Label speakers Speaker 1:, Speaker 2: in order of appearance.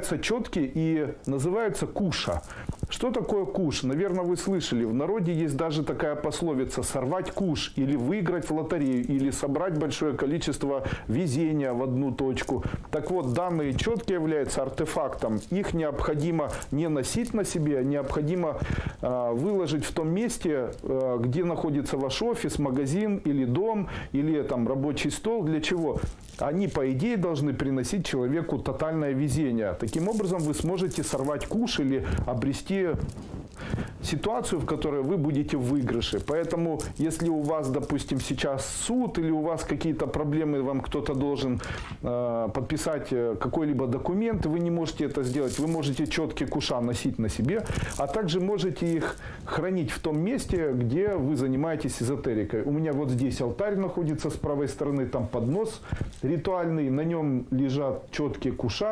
Speaker 1: четки и называются куша. Что такое куш? Наверное, вы слышали. В народе есть даже такая пословица «сорвать куш» или «выиграть в лотерею» или «собрать большое количество везения в одну точку». Так вот, данные четки являются артефактом. Их необходимо не носить на себе, а необходимо э, выложить в том месте, э, где находится ваш офис, магазин или дом, или там рабочий стол. Для чего? Они, по идее, должны приносить человеку тотальное везение. Таким образом, вы сможете сорвать куш или обрести ситуацию, в которой вы будете в выигрыше. Поэтому, если у вас, допустим, сейчас суд или у вас какие-то проблемы, вам кто-то должен э, подписать э, какой-либо документ, вы не можете это сделать. Вы можете четкие куша носить на себе, а также можете их хранить в том месте, где вы занимаетесь эзотерикой. У меня вот здесь алтарь находится с правой стороны, там поднос ритуальный, на нем лежат четкие куша.